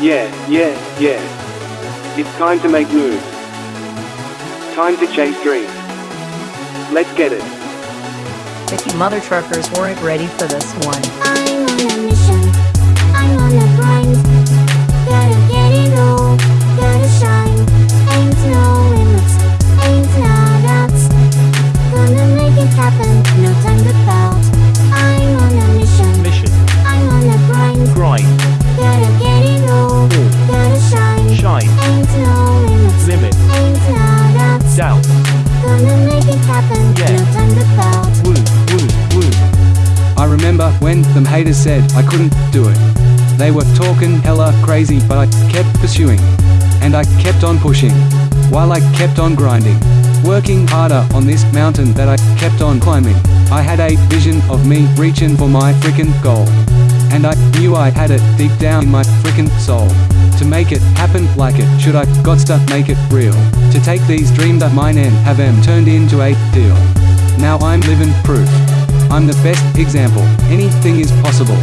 Yeah, yeah, yeah. It's time to make moves. Time to chase dreams. Let's get it. If you mother truckers weren't ready for this one. I'm on a mission. I'm on a grind. Haters said I couldn't do it. They were talking hella crazy, but I kept pursuing. And I kept on pushing. While I kept on grinding. Working harder on this mountain that I kept on climbing. I had a vision of me reaching for my frickin' goal. And I knew I had it deep down in my frickin' soul. To make it happen like it should I got to make it real. To take these dreams of mine and have them turned into a deal. Now I'm living proof. I'm the best example. Anything is possible.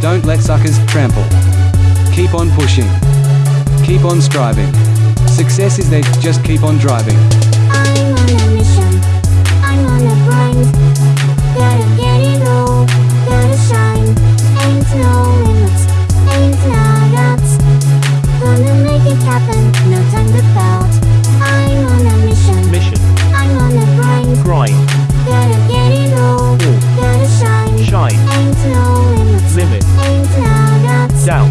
Don't let suckers trample. Keep on pushing. Keep on striving. Success is there, just keep on driving. I'm on a mission. I'm on a grind. Doubt.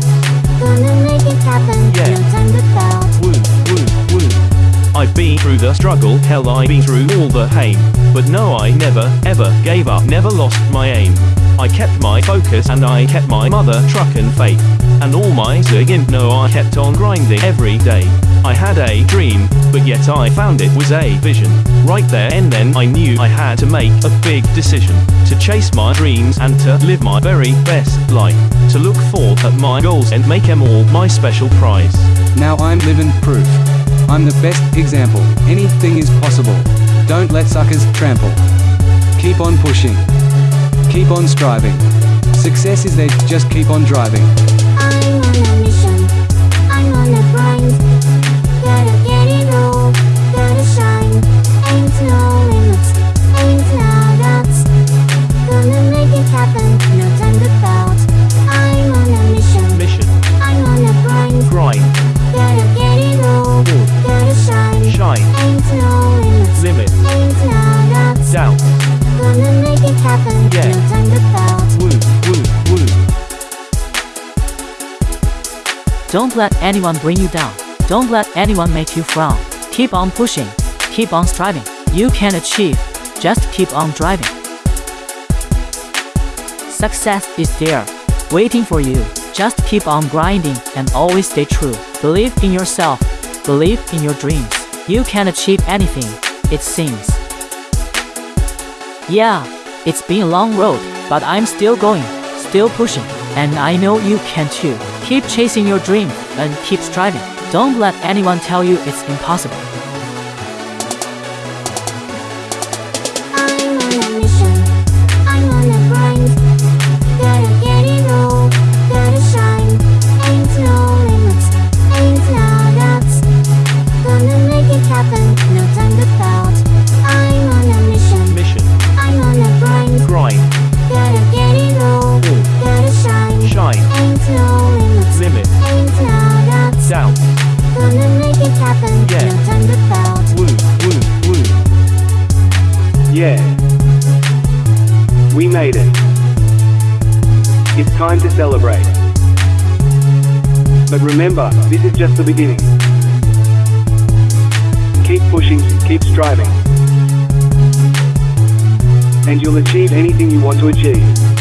Gonna make it happen. Yeah. No time to pout. Woo. Woo. Woo. I've been through the struggle, hell I've been through all the pain. But no I never, ever gave up, never lost my aim. I kept my focus and I kept my mother truckin' faith. And all my ziggin', no I kept on grinding every day. I had a dream, but yet I found it was a vision. Right there and then I knew I had to make a big decision. To chase my dreams and to live my very best life. To look forth at my goals and make them all my special prize. Now I'm living proof. I'm the best example. Anything is possible. Don't let suckers trample. Keep on pushing. Keep on striving. Success is there, just keep on driving. Gonna make it happen. Yeah. No time to pout. Woo. Woo. Woo. Don't let anyone bring you down. Don't let anyone make you frown. Keep on pushing. Keep on striving. You can achieve. Just keep on driving. Success is there, waiting for you. Just keep on grinding and always stay true. Believe in yourself. Believe in your dreams. You can achieve anything, it seems. Yeah, it's been a long road, but I'm still going, still pushing, and I know you can too. Keep chasing your dream and keep striving. Don't let anyone tell you it's impossible. Yeah. No time to pout. Woo. Woo. Woo. Yeah. We made it. It's time to celebrate. But remember, this is just the beginning. Keep pushing, keep striving. And you'll achieve anything you want to achieve.